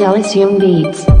Zelisium Beats.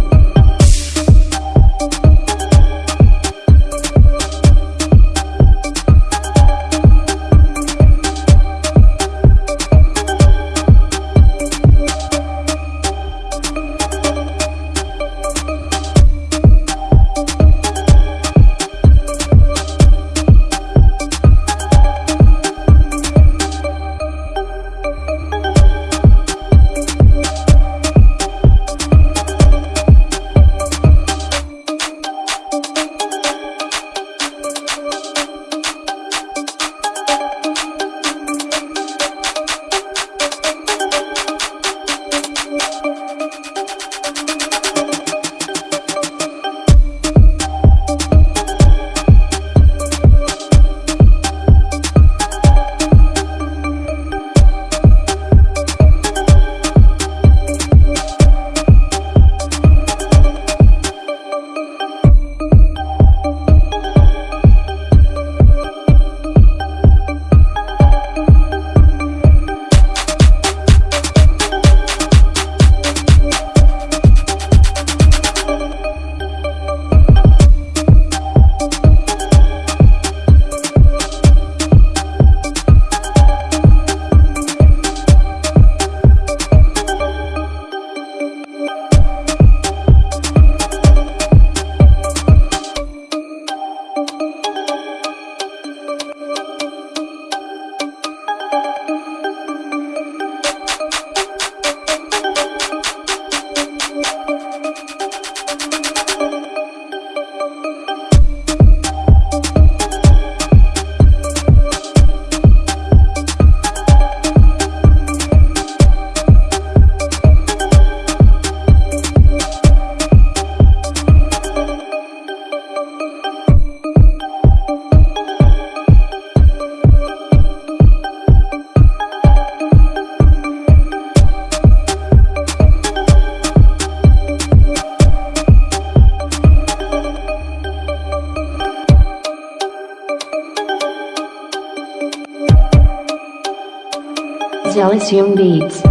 Beats.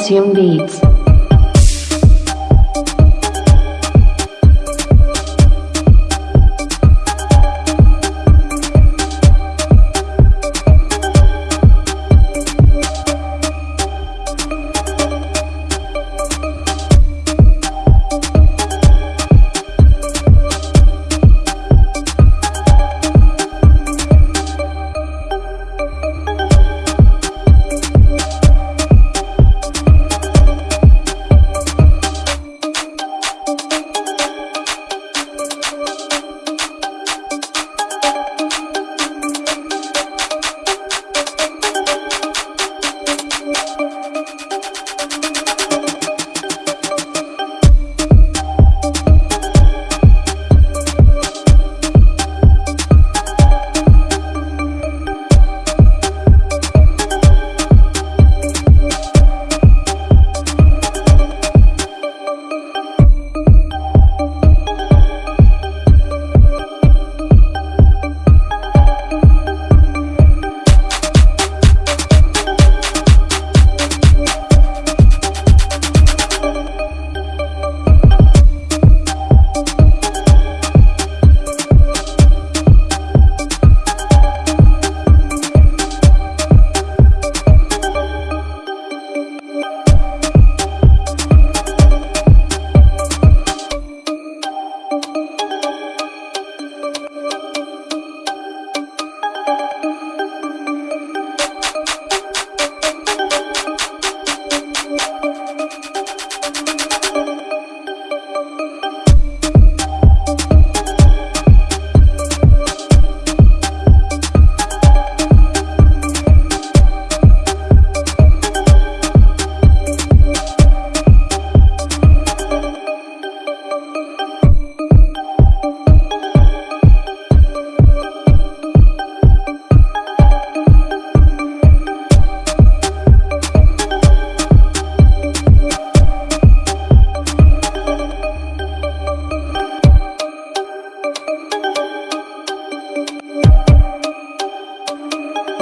Zelisium Beats.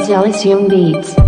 Young Beats.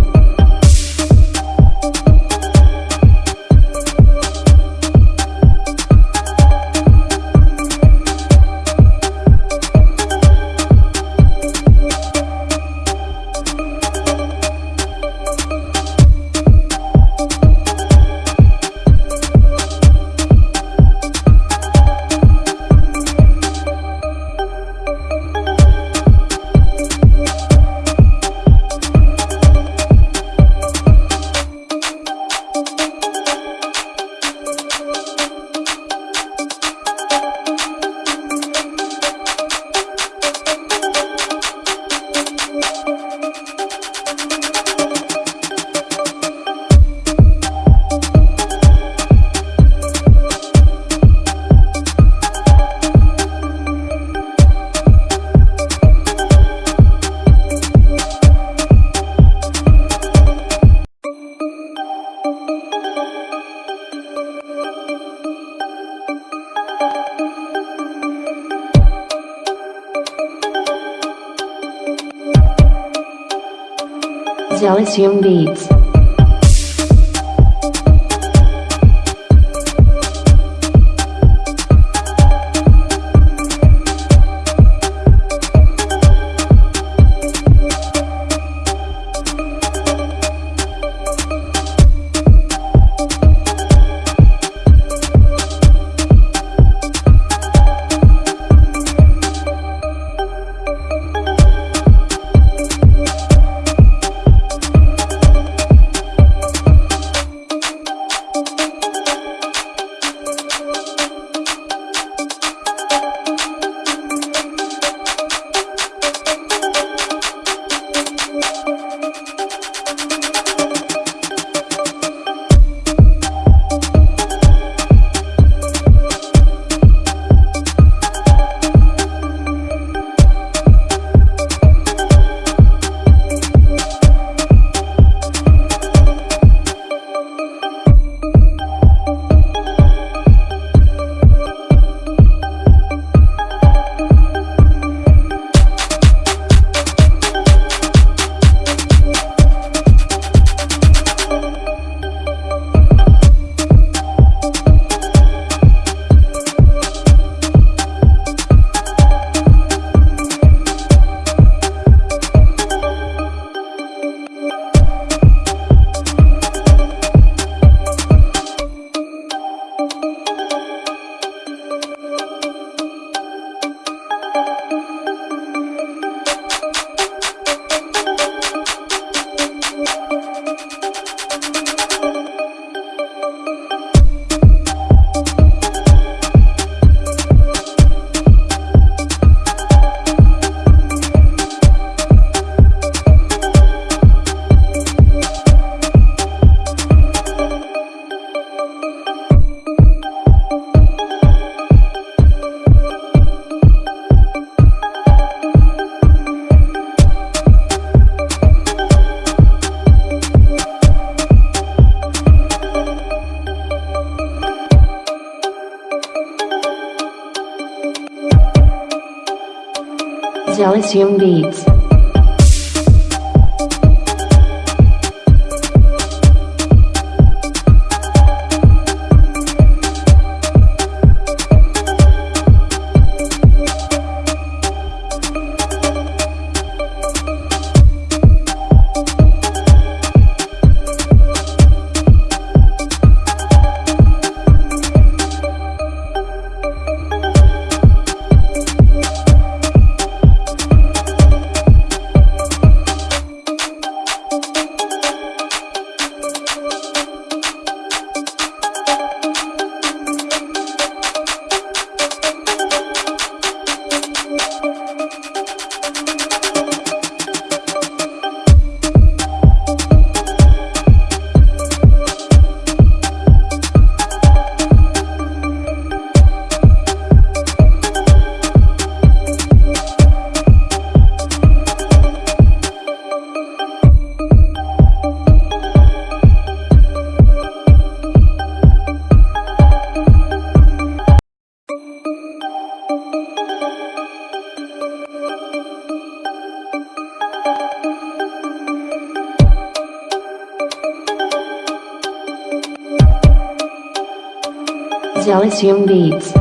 Young Beats. Young Beats. Young Beats.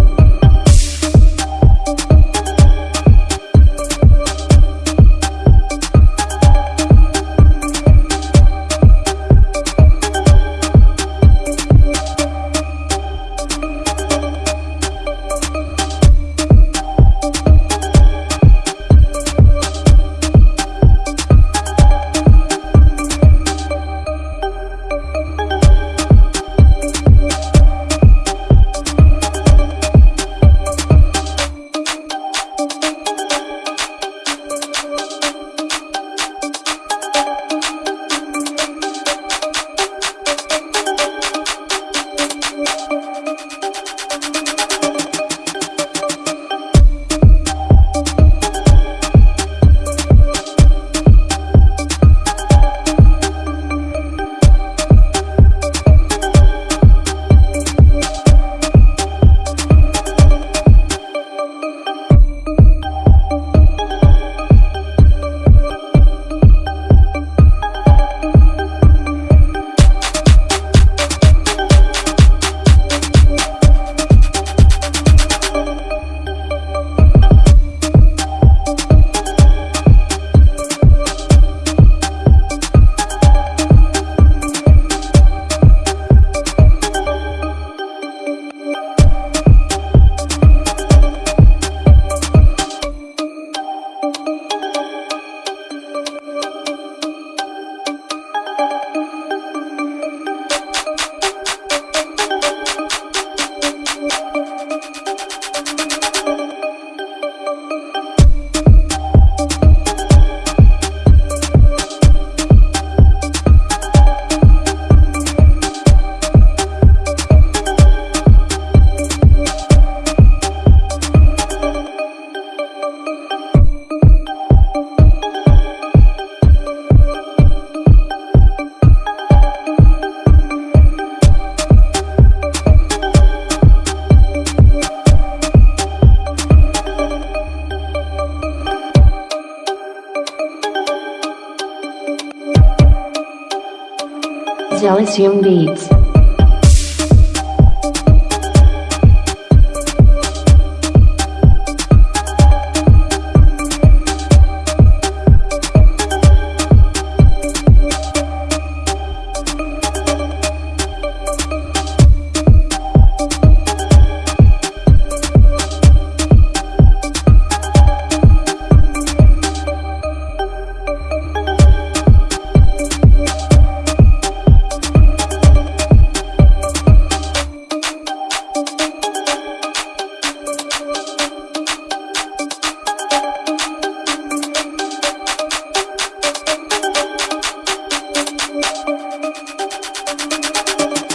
Young Beats.